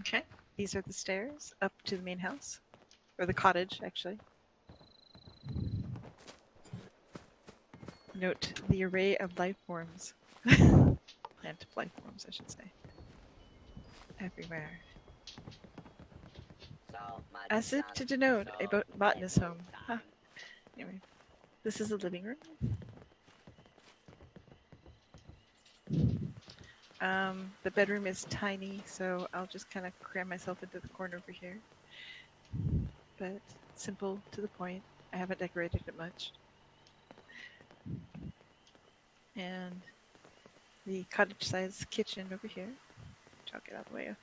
Okay. These are the stairs up to the main house, or the cottage, actually. Note the array of life forms. Plant life forms, I should say. Everywhere. As if to denote a bot- botanist home. Huh. Anyway, this is the living room. Um, the bedroom is tiny, so I'll just kind of cram myself into the corner over here. But simple to the point. I haven't decorated it much. And the cottage sized kitchen over here, which I'll get out of the way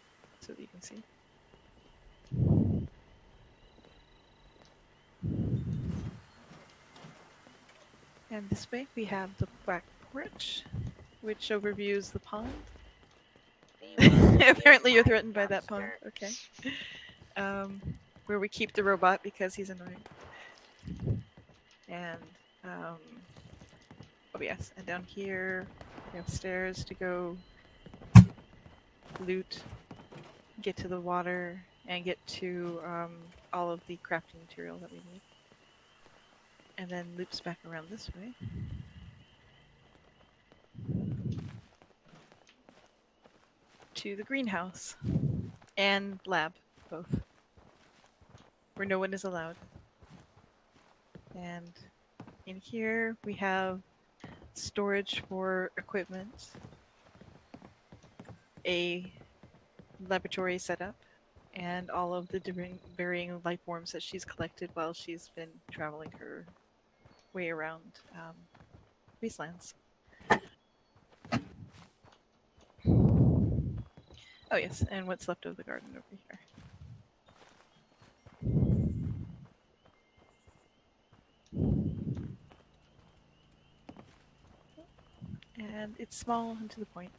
so that you can see. And this way we have the back porch, which overviews the pond. Apparently, you're threatened by that pond. Okay. Um, where we keep the robot because he's annoying. And um, oh yes, and down here we have stairs to go loot, get to the water, and get to um, all of the crafting material that we need. And then loops back around this way. To the greenhouse and lab, both. Where no one is allowed. And in here we have storage for equipment, a laboratory setup, and all of the different varying life forms that she's collected while she's been traveling her way around um, wastelands. Oh yes, and what's left of the garden over here. And it's small and to the point.